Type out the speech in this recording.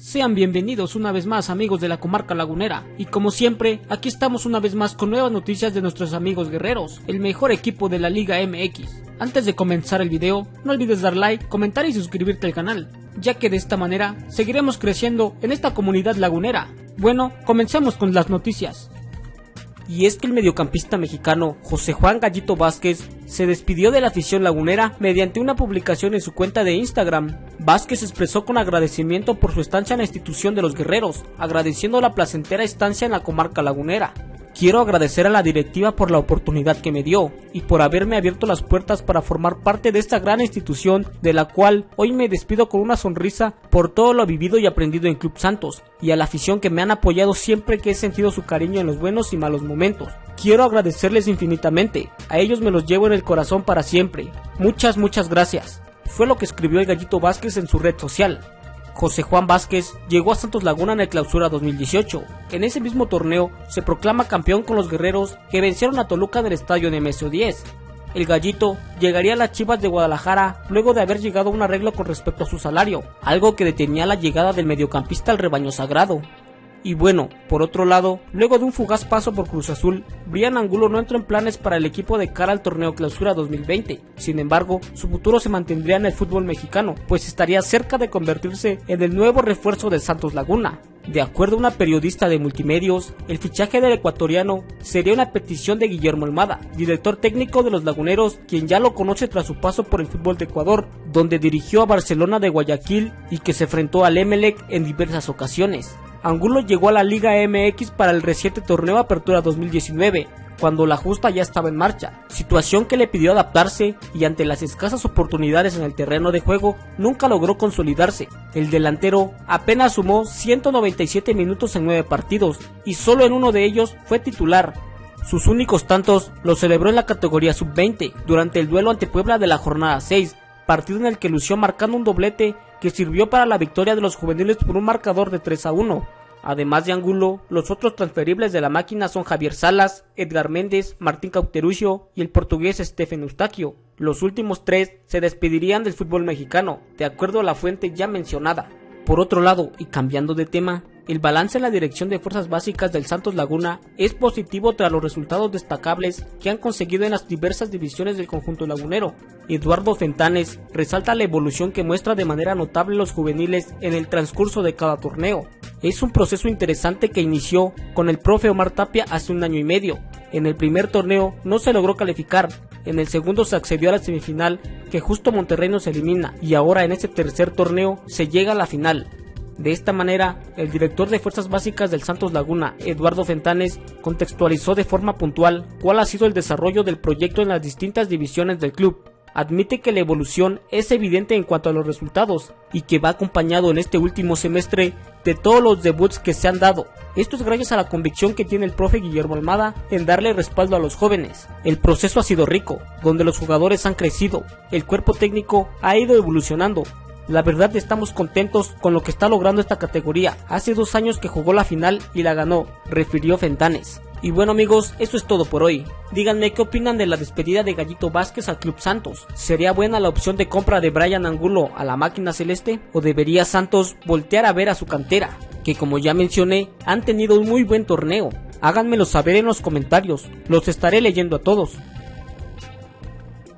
Sean bienvenidos una vez más amigos de la comarca lagunera y como siempre aquí estamos una vez más con nuevas noticias de nuestros amigos guerreros, el mejor equipo de la Liga MX. Antes de comenzar el video no olvides dar like, comentar y suscribirte al canal, ya que de esta manera seguiremos creciendo en esta comunidad lagunera. Bueno, comencemos con las noticias y es que el mediocampista mexicano José Juan Gallito Vázquez se despidió de la afición lagunera mediante una publicación en su cuenta de Instagram. Vázquez expresó con agradecimiento por su estancia en la institución de los guerreros, agradeciendo la placentera estancia en la comarca lagunera. Quiero agradecer a la directiva por la oportunidad que me dio y por haberme abierto las puertas para formar parte de esta gran institución de la cual hoy me despido con una sonrisa por todo lo vivido y aprendido en Club Santos y a la afición que me han apoyado siempre que he sentido su cariño en los buenos y malos momentos. Quiero agradecerles infinitamente, a ellos me los llevo en el corazón para siempre. Muchas, muchas gracias. Fue lo que escribió el gallito Vázquez en su red social. José Juan Vázquez llegó a Santos Laguna en el clausura 2018. En ese mismo torneo se proclama campeón con los guerreros que vencieron a Toluca en el estadio Nemesio 10. El gallito llegaría a las Chivas de Guadalajara luego de haber llegado a un arreglo con respecto a su salario, algo que detenía la llegada del mediocampista al rebaño sagrado. Y bueno, por otro lado, luego de un fugaz paso por Cruz Azul, Brian Angulo no entró en planes para el equipo de cara al torneo Clausura 2020. Sin embargo, su futuro se mantendría en el fútbol mexicano, pues estaría cerca de convertirse en el nuevo refuerzo de Santos Laguna. De acuerdo a una periodista de multimedios, el fichaje del ecuatoriano sería una petición de Guillermo Almada, director técnico de los Laguneros, quien ya lo conoce tras su paso por el fútbol de Ecuador, donde dirigió a Barcelona de Guayaquil y que se enfrentó al Emelec en diversas ocasiones. Angulo llegó a la Liga MX para el reciente torneo Apertura 2019, cuando la justa ya estaba en marcha, situación que le pidió adaptarse y ante las escasas oportunidades en el terreno de juego nunca logró consolidarse. El delantero apenas sumó 197 minutos en 9 partidos y solo en uno de ellos fue titular. Sus únicos tantos los celebró en la categoría sub-20 durante el duelo ante Puebla de la jornada 6, partido en el que lució marcando un doblete que sirvió para la victoria de los juveniles por un marcador de 3 a 1. Además de Angulo, los otros transferibles de la máquina son Javier Salas, Edgar Méndez, Martín Cauteruccio y el portugués Stephen Eustaquio. Los últimos tres se despedirían del fútbol mexicano, de acuerdo a la fuente ya mencionada. Por otro lado, y cambiando de tema, el balance en la dirección de fuerzas básicas del Santos Laguna es positivo tras los resultados destacables que han conseguido en las diversas divisiones del conjunto lagunero. Eduardo Fentanes resalta la evolución que muestra de manera notable los juveniles en el transcurso de cada torneo. Es un proceso interesante que inició con el profe Omar Tapia hace un año y medio. En el primer torneo no se logró calificar, en el segundo se accedió a la semifinal que justo Monterrey nos elimina y ahora en este tercer torneo se llega a la final. De esta manera, el director de Fuerzas Básicas del Santos Laguna, Eduardo Fentanes, contextualizó de forma puntual cuál ha sido el desarrollo del proyecto en las distintas divisiones del club. Admite que la evolución es evidente en cuanto a los resultados y que va acompañado en este último semestre de todos los debuts que se han dado. Esto es gracias a la convicción que tiene el profe Guillermo Almada en darle respaldo a los jóvenes. El proceso ha sido rico, donde los jugadores han crecido, el cuerpo técnico ha ido evolucionando la verdad estamos contentos con lo que está logrando esta categoría. Hace dos años que jugó la final y la ganó, refirió Fentanes. Y bueno amigos, eso es todo por hoy. Díganme qué opinan de la despedida de Gallito Vázquez al Club Santos. ¿Sería buena la opción de compra de Brian Angulo a la máquina celeste? ¿O debería Santos voltear a ver a su cantera? Que como ya mencioné, han tenido un muy buen torneo. Háganmelo saber en los comentarios, los estaré leyendo a todos.